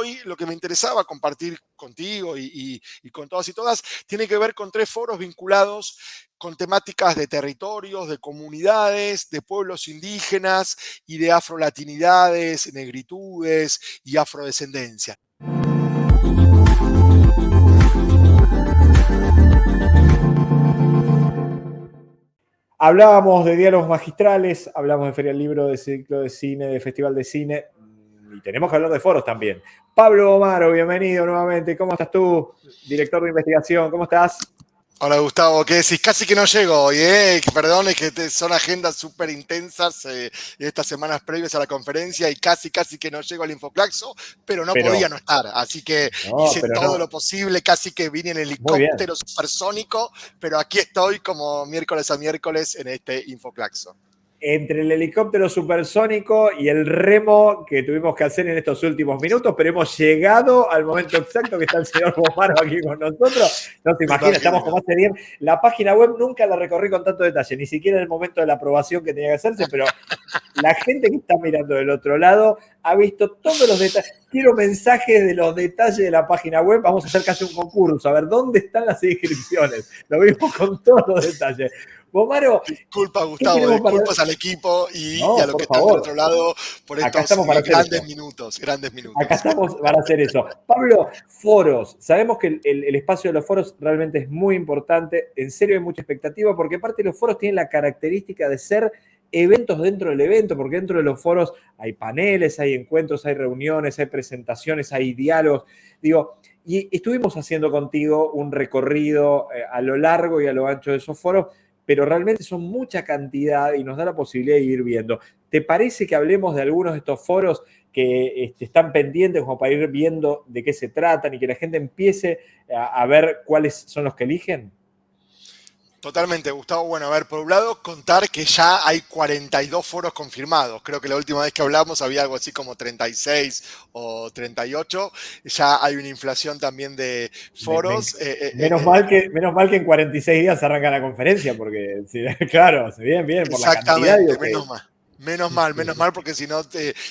hoy lo que me interesaba compartir contigo y, con todas y todas tiene que ver con tres foros vinculados con temáticas de territorios, de comunidades, de pueblos indígenas y de afrolatinidades, negritudes y afrodescendencia. Hablábamos de diálogos magistrales, hablamos de Feria del Libro, de ciclo de cine, de Festival de Cine, y tenemos que hablar de foros también. Pablo Omaro, bienvenido nuevamente. ¿Cómo estás tú, director de investigación? ¿Cómo estás? Hola Gustavo, ¿qué decís? Casi que no llego hoy, ¿eh? Perdón, es que son agendas súper intensas eh, estas semanas previas a la conferencia y casi, casi que no llego al Infoclaxo, pero no podía no estar. Así que hice todo lo posible, casi que vine en helicóptero supersónico, pero aquí estoy como miércoles a miércoles en este Infoclaxo entre el helicóptero supersónico y el remo que tuvimos que hacer en estos últimos minutos, pero hemos llegado al momento exacto que está el señor Bomaro aquí con nosotros. No te imaginas, estamos como hace bien. La página web nunca la recorrí con tanto detalle, ni siquiera en el momento de la aprobación que tenía que hacerse, pero la gente que está mirando del otro lado ha visto todos los detalles. Quiero mensajes de los detalles de la página web. Vamos a hacer casi un concurso, a ver dónde están las inscripciones. Lo vimos con todos los detalles. Bomaro. Disculpa, Gustavo, disculpas al equipo y, a lo que está del otro lado por estos grandes minutos, grandes minutos. Acá estamos para hacer eso. Pablo, foros. Sabemos que el, espacio de los foros realmente es muy importante. En serio hay mucha expectativa porque aparte los foros tienen la característica de ser eventos dentro del evento, porque dentro de los foros hay paneles, hay encuentros, hay reuniones, hay presentaciones, hay diálogos. Digo, y estuvimos haciendo contigo un recorrido eh, a lo largo y a lo ancho de esos foros pero realmente son mucha cantidad y nos da la posibilidad de ir viendo. ¿Te parece que hablemos de algunos de estos foros que este, están pendientes como para ir viendo de qué se tratan y que la gente empiece a ver cuáles son los que eligen? Totalmente, Gustavo. Bueno, a ver, por un lado, contar que ya hay 42 foros confirmados. Creo que la última vez que hablamos había algo así como 36 o 38. Ya hay una inflación también de foros. Eh, eh, menos, eh, mal que, menos mal que en 46 días arranca la conferencia, porque, claro, bien, bien, por la cantidad. Menos mal. Menos mal, menos mal, porque si no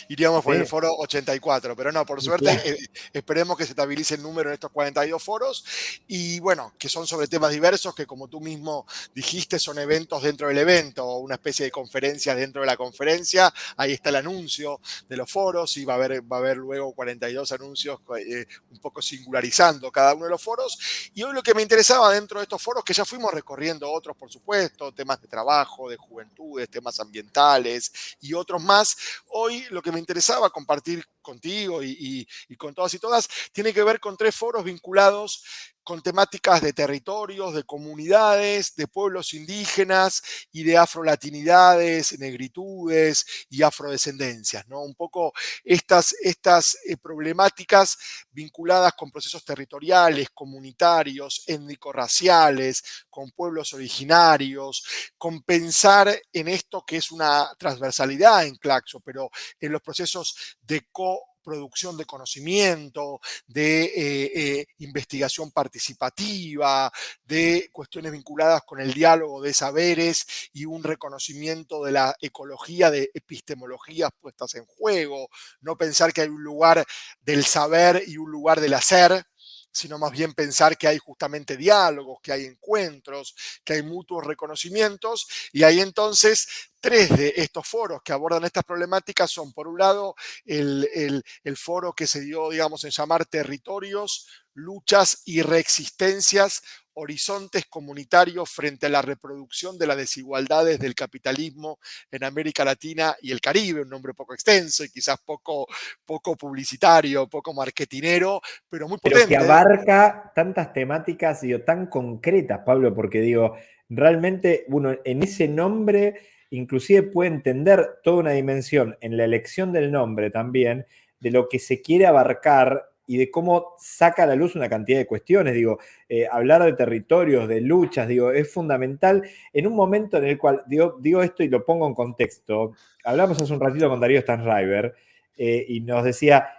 iríamos por el foro 84. Pero no, por suerte, eh, esperemos que se estabilice el número en estos 42 foros. Y bueno, que son sobre temas diversos, que como tú mismo dijiste, son eventos dentro del evento, una especie de conferencias dentro de la conferencia. Ahí está el anuncio de los foros y va a haber, va a haber luego 42 anuncios eh, un poco singularizando cada uno de los foros. Y hoy lo que me interesaba dentro de estos foros, que ya fuimos recorriendo otros, por supuesto, temas de trabajo, de juventudes, temas ambientales, y otros más. Hoy lo que me interesaba compartir contigo y, con todas y todas tiene que ver con tres foros vinculados con temáticas de territorios, de comunidades, de pueblos indígenas y de afrolatinidades, negritudes y afrodescendencias. ¿no? Un poco estas, estas eh, problemáticas vinculadas con procesos territoriales, comunitarios, étnico-raciales, con pueblos originarios, con pensar en esto que es una transversalidad en Claxo, pero en los procesos de co producción de conocimiento, de eh, eh, investigación participativa, de cuestiones vinculadas con el diálogo de saberes y un reconocimiento de la ecología de epistemologías puestas en juego, no pensar que hay un lugar del saber y un lugar del hacer, sino más bien pensar que hay justamente diálogos, que hay encuentros, que hay mutuos reconocimientos, y ahí entonces tres de estos foros que abordan estas problemáticas son, por un lado, el, el foro que se dio, digamos, en llamar territorios, luchas y reexistencias horizontes comunitarios frente a la reproducción de las desigualdades del capitalismo en América Latina y el Caribe, un nombre poco extenso y quizás poco, poco publicitario, poco marketinero, pero muy potente. Pero que abarca tantas temáticas digo, tan concretas, Pablo, porque digo, realmente uno en ese nombre inclusive puede entender toda una dimensión en la elección del nombre también de lo que se quiere abarcar y de cómo saca a la luz una cantidad de cuestiones. Digo, eh, hablar de territorios, de luchas, digo, es fundamental en un momento en el cual, digo, digo esto y lo pongo en contexto. Hablamos hace un ratito con Darío Stanriver eh, y nos decía,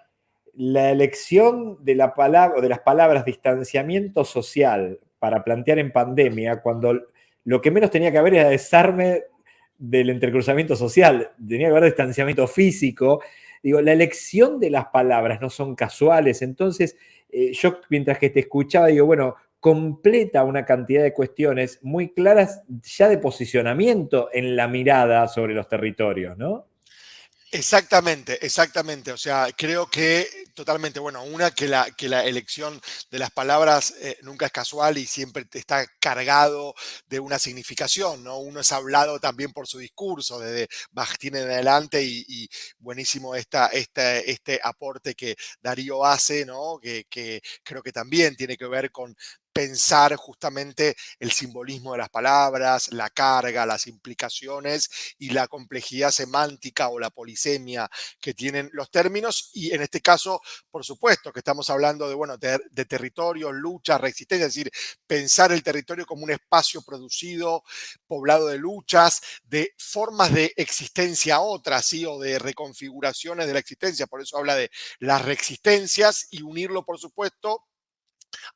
la elección de, la palabra, de las palabras distanciamiento social para plantear en pandemia, cuando lo que menos tenía que haber era desarme del entrecruzamiento social, tenía que haber distanciamiento físico, digo, la elección de las palabras no son casuales, entonces eh, yo mientras que te escuchaba digo, bueno, completa una cantidad de cuestiones muy claras ya de posicionamiento en la mirada sobre los territorios, ¿no? Exactamente, exactamente. O sea, creo que totalmente, bueno, una, que la, que la elección de las palabras eh, nunca es casual y siempre está cargado de una significación, ¿no? Uno es hablado también por su discurso, desde Bakhtin en adelante y, buenísimo esta, este, este aporte que Darío hace, ¿no? Que creo que también tiene que ver con pensar justamente el simbolismo de las palabras, la carga, las implicaciones y la complejidad semántica o la polisemia que tienen los términos. Y en este caso, por supuesto, que estamos hablando de, bueno, de, territorio, lucha, resistencia, es decir, pensar el territorio como un espacio producido, poblado de luchas, de formas de existencia otras, ¿sí? o de reconfiguraciones de la existencia. Por eso habla de las resistencias y unirlo, por supuesto,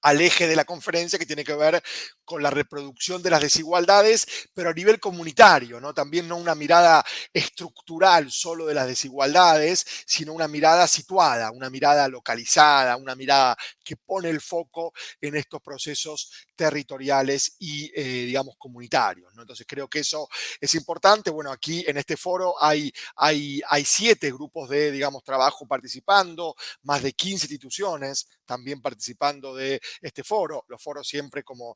al eje de la conferencia que tiene que ver con la reproducción de las desigualdades, pero a nivel comunitario, ¿no? También no una mirada estructural solo de las desigualdades, sino una mirada situada, una mirada localizada, una mirada que pone el foco en estos procesos territoriales y, eh, digamos, comunitarios. Entonces creo que eso es importante. Bueno, aquí en este foro hay, hay, hay siete grupos de, digamos, trabajo participando, más de 15 instituciones también participando de este foro. Los foros siempre, como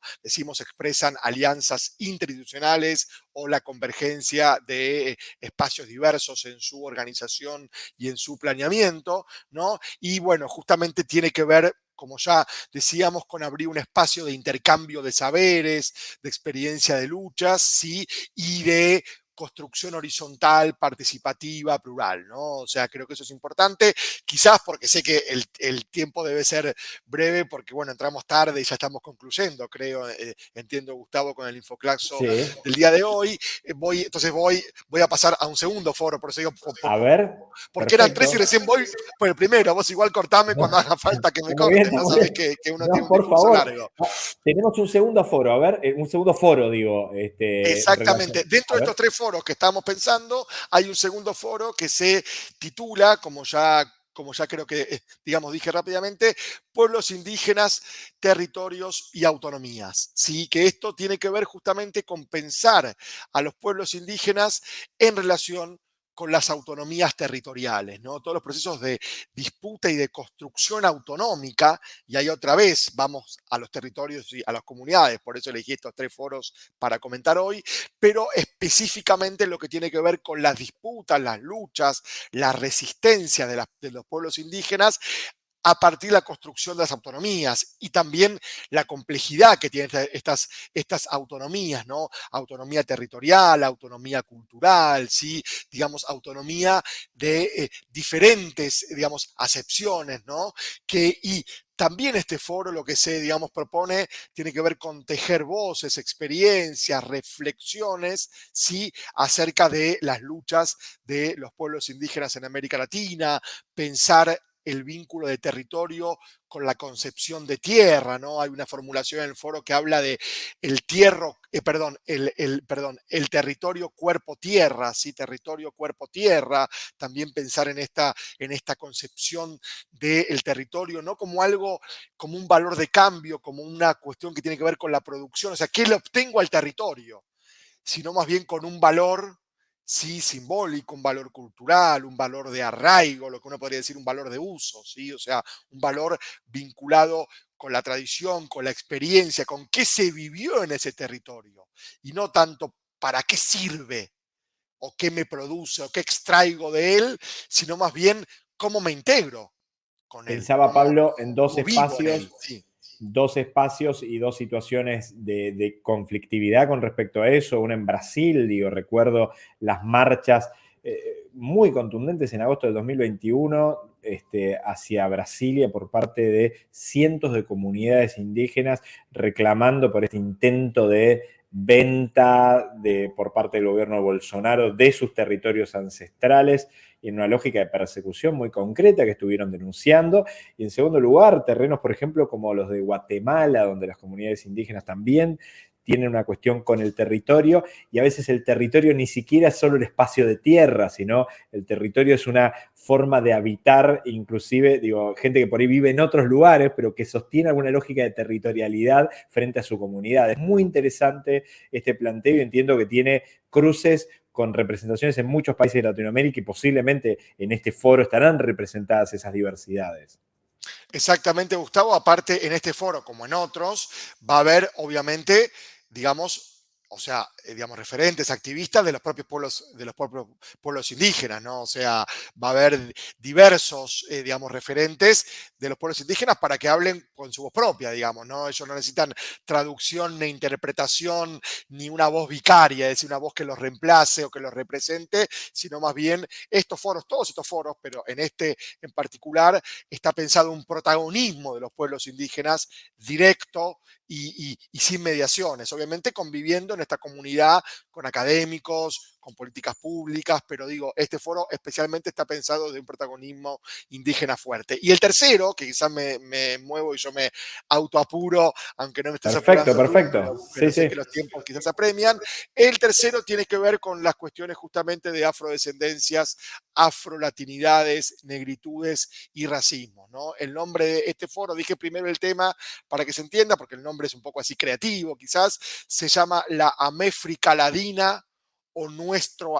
expresan alianzas interinstitucionales o la convergencia de espacios diversos en su organización y en su planeamiento, ¿no? Y bueno, justamente tiene que ver como ya decíamos, con abrir un espacio de intercambio de saberes, de experiencia de luchas, ¿sí? y de construcción horizontal, participativa, plural, ¿no? O sea, creo que eso es importante, quizás porque sé que el, tiempo debe ser breve, porque, bueno, entramos tarde y ya estamos concluyendo, creo, eh, entiendo, Gustavo, con el infoclaxo del día de hoy. Eh, voy, entonces voy, voy a pasar a un segundo foro, por eso digo... a ver. Porque eran tres y recién voy por el primero, vos igual cortame cuando haga falta que me cortes, no sabés que, uno tiene un por favor. largo. Ah, tenemos un segundo foro, a ver, eh, un segundo foro, digo. Este, Exactamente, dentro de estos tres foros, que estamos pensando, hay un segundo foro que se titula, como ya como ya creo que, eh, digamos, dije rápidamente, pueblos indígenas, territorios y autonomías. ¿sí? Que esto tiene que ver justamente con pensar a los pueblos indígenas en relación con las autonomías territoriales, ¿no? Todos los procesos de disputa y de construcción autonómica, y ahí otra vez vamos a los territorios y a las comunidades, por eso elegí estos tres foros para comentar hoy, pero específicamente lo que tiene que ver con las disputas, las luchas, la resistencia de, de los pueblos indígenas a partir de la construcción de las autonomías y también la complejidad que tienen estas, estas autonomías, ¿no? Autonomía territorial, autonomía cultural, ¿sí? Digamos, autonomía de eh, diferentes, digamos, acepciones, ¿no? Que, y también este foro lo que se, digamos, propone tiene que ver con tejer voces, experiencias, reflexiones, ¿sí? Acerca de las luchas de los pueblos indígenas en América Latina, pensar el vínculo de territorio con la concepción de tierra, ¿no? Hay una formulación en el foro que habla de el tierro, eh, perdón, el, el, perdón, el territorio cuerpo-tierra, ¿sí? Territorio cuerpo-tierra, también pensar en esta, en esta concepción del territorio, no como algo, como un valor de cambio, como una cuestión que tiene que ver con la producción, o sea, ¿qué le obtengo al territorio? Sino más bien con un valor sí simbólico, un valor cultural, un valor de arraigo, lo que uno podría decir un valor de uso, ¿sí? o sea, un valor vinculado con la tradición, con la experiencia, con qué se vivió en ese territorio, y no tanto para qué sirve, o qué me produce, o qué extraigo de él, sino más bien cómo me integro con él. Pensaba Pablo en dos espacios dos espacios y dos situaciones de, conflictividad con respecto a eso. Una en Brasil, digo, recuerdo las marchas eh, muy contundentes en agosto del 2021 este, hacia Brasilia por parte de cientos de comunidades indígenas reclamando por este intento de venta de, por parte del gobierno de Bolsonaro de sus territorios ancestrales y en una lógica de persecución muy concreta que estuvieron denunciando. Y en segundo lugar, terrenos, por ejemplo, como los de Guatemala, donde las comunidades indígenas también tienen una cuestión con el territorio y a veces el territorio ni siquiera es solo el espacio de tierra, sino el territorio es una forma de habitar, inclusive, digo, gente que por ahí vive en otros lugares, pero que sostiene alguna lógica de territorialidad frente a su comunidad. Es muy interesante este planteo y entiendo que tiene cruces con representaciones en muchos países de Latinoamérica y posiblemente en este foro estarán representadas esas diversidades. Exactamente, Gustavo. Aparte, en este foro, como en otros, va a haber, obviamente, digamos, o sea, eh, digamos, referentes, activistas de los propios pueblos, de los pueblos indígenas, ¿no? O sea, va a haber diversos, eh, digamos, referentes de los pueblos indígenas para que hablen con su voz propia, digamos, ¿no? Ellos no necesitan traducción ni interpretación ni una voz vicaria, es decir, una voz que los reemplace o que los represente, sino más bien estos foros, todos estos foros, pero en este en particular está pensado un protagonismo de los pueblos indígenas directo y, sin mediaciones, obviamente conviviendo en esta comunidad con académicos, con políticas públicas, pero digo, este foro especialmente está pensado de un protagonismo indígena fuerte. Y el tercero, que quizás me, muevo y yo me autoapuro, aunque no me estés Perfecto, perfecto. sí, sí. que los tiempos quizás apremian. El tercero tiene que ver con las cuestiones justamente de afrodescendencias, afrolatinidades, negritudes y racismo. ¿no? El nombre de este foro, dije primero el tema para que se entienda, porque el nombre es un poco así creativo quizás, se llama la Améfrica O nuestro,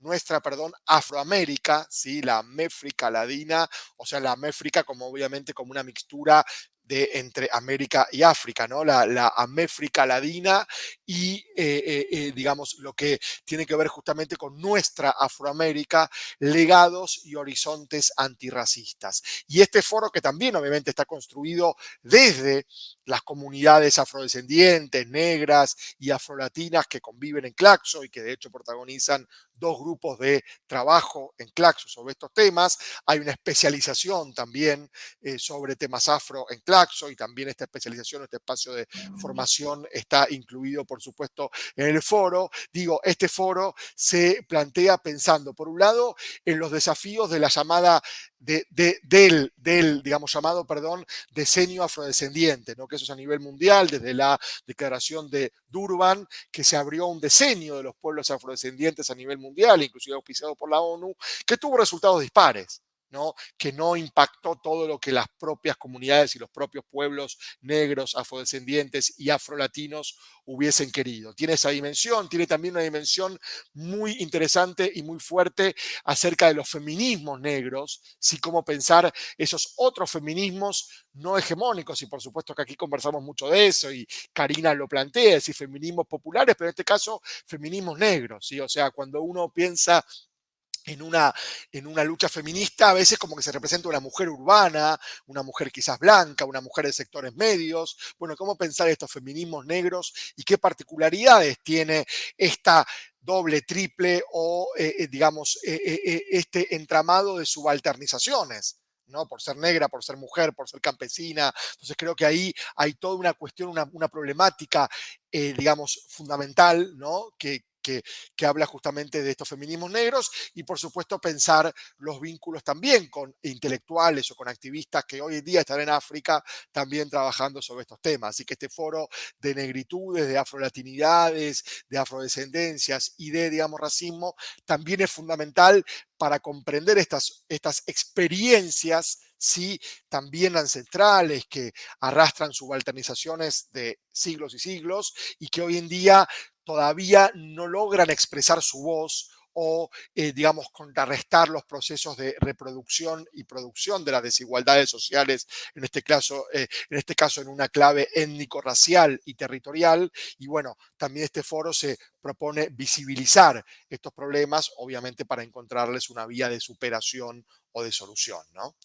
nuestra, perdón, Afroamérica, ¿sí? la Méfrica Ladina, o sea, la Méfrica como obviamente como una mixtura entre América y África, ¿no? La, la Améfrica Ladina y, eh, eh, eh, digamos, lo que tiene que ver justamente con nuestra Afroamérica, legados y horizontes antirracistas. Y este foro que también obviamente está construido desde las comunidades afrodescendientes, negras y afrolatinas que conviven en Claxo y que de hecho protagonizan dos grupos de trabajo en Claxo sobre estos temas. Hay una especialización también eh, sobre temas afro en Claxo y también esta especialización, este espacio de formación está incluido, por supuesto, en el foro. Digo, este foro se plantea pensando, por un lado, en los desafíos de la llamada de, del, del, digamos, llamado, perdón, diseño afrodescendiente, ¿no? que eso es a nivel mundial, desde la declaración de Durban, que se abrió un diseño de los pueblos afrodescendientes a nivel mundial, inclusive auspiciado por la ONU, que tuvo resultados dispares que no impactó todo lo que las propias comunidades y los propios pueblos negros, afrodescendientes y afrolatinos hubiesen querido. Tiene esa dimensión, tiene también una dimensión muy interesante y muy fuerte acerca de los feminismos negros, sí cómo pensar esos otros feminismos no hegemónicos, y por supuesto que aquí conversamos mucho de eso, y Karina lo plantea, es decir, feminismos populares, pero en este caso feminismos negros, ¿sí? o sea, cuando uno piensa en una, en una lucha feminista, a veces como que se representa una mujer urbana, una mujer quizás blanca, una mujer de sectores medios. Bueno, ¿cómo pensar estos feminismos negros y qué particularidades tiene esta doble, triple o, eh, eh, digamos, eh, este entramado de subalternizaciones? ¿no? Por ser negra, por ser mujer, por ser campesina. Entonces creo que ahí hay toda una cuestión, una, una problemática, digamos, fundamental, ¿no? Que, que, habla justamente de estos feminismos negros y por supuesto pensar los vínculos también con intelectuales o con activistas que hoy en día están en África también trabajando sobre estos temas. Así que este foro de negritudes, de afrolatinidades, de afrodescendencias y de, digamos, racismo también es fundamental para comprender estas, estas experiencias sí también ancestrales que arrastran subalternizaciones de siglos y siglos y que hoy en día todavía no logran expresar su voz o, eh, digamos, contrarrestar los procesos de reproducción y producción de las desigualdades sociales, en este caso, eh, en, este caso en una clave étnico-racial y territorial. Y bueno, también este foro se propone visibilizar estos problemas, obviamente para encontrarles una vía de superación o de solución, ¿no?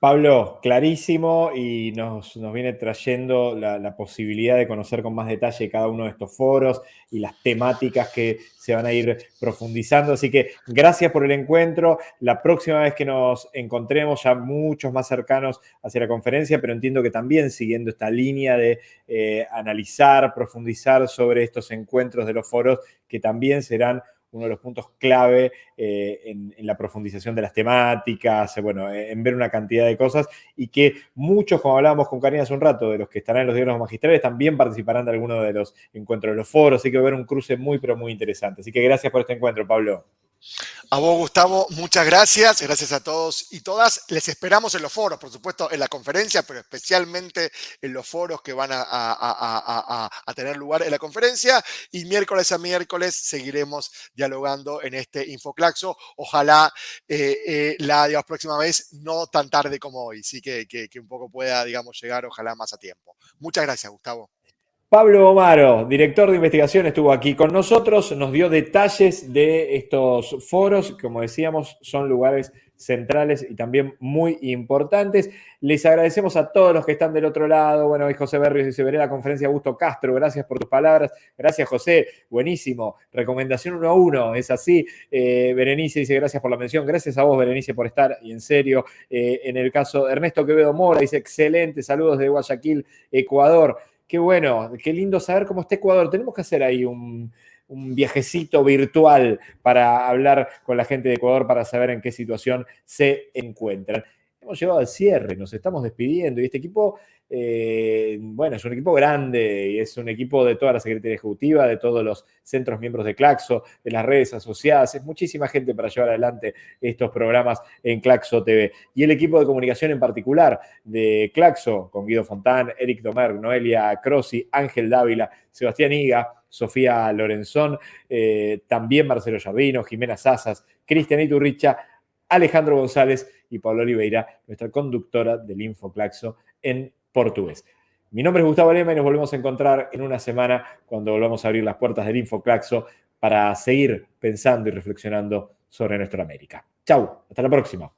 Pablo, clarísimo y nos, viene trayendo la, posibilidad de conocer con más detalle cada uno de estos foros y las temáticas que se van a ir profundizando. Así que gracias por el encuentro. La próxima vez que nos encontremos, ya muchos más cercanos hacia la conferencia, pero entiendo que también siguiendo esta línea de eh, analizar, profundizar sobre estos encuentros de los foros que también serán uno de los puntos clave eh, en, la profundización de las temáticas, eh, bueno, en ver una cantidad de cosas y que muchos, como hablábamos con Karina hace un rato, de los que estarán en los diálogos magistrales, también participarán de alguno de los encuentros de los foros, así que va a haber un cruce muy, pero muy interesante. Así que gracias por este encuentro, Pablo. A vos, Gustavo, muchas gracias. Gracias a todos y todas. Les esperamos en los foros, por supuesto, en la conferencia, pero especialmente en los foros que van a, tener lugar en la conferencia. Y miércoles a miércoles seguiremos dialogando en este Infoclaxo. Ojalá eh, eh, la digamos, próxima vez no tan tarde como hoy, sí que, que un poco pueda, digamos, llegar, ojalá más a tiempo. Muchas gracias, Gustavo. Pablo Omaro, director de investigación, estuvo aquí con nosotros, nos dio detalles de estos foros, como decíamos, son lugares centrales y también muy importantes. Les agradecemos a todos los que están del otro lado. Bueno, José Berrios dice, veré la conferencia Augusto Castro, gracias por tus palabras. Gracias, José, buenísimo. Recomendación uno a uno, es así. Eh, Berenice dice, gracias por la mención. Gracias a vos, Berenice, por estar, y en serio. Eh, en el caso Ernesto Quevedo Mora, dice, excelente, saludos de Guayaquil, Ecuador. Qué bueno, qué lindo saber cómo está Ecuador. Tenemos que hacer ahí un, viajecito virtual para hablar con la gente de Ecuador para saber en qué situación se encuentran. Hemos llegado al cierre, nos estamos despidiendo y este equipo eh, bueno, es un equipo grande y es un equipo de toda la Secretaría Ejecutiva, de todos los centros miembros de Claxo, de las redes asociadas. Es muchísima gente para llevar adelante estos programas en Claxo TV. Y el equipo de comunicación en particular de Claxo, con Guido Fontán, Eric Domer, Noelia Crossi, Ángel Dávila, Sebastián Higa, Sofía Lorenzón, eh, también Marcelo Jardino, Jimena Sazas, Cristian Iturricha, Alejandro González y Pablo Oliveira, nuestra conductora del InfoClaxo en portugués. Mi nombre es Gustavo Lema y nos volvemos a encontrar en una semana cuando volvamos a abrir las puertas del Infoclaxo para seguir pensando y reflexionando sobre nuestra América. Chau, hasta la próxima.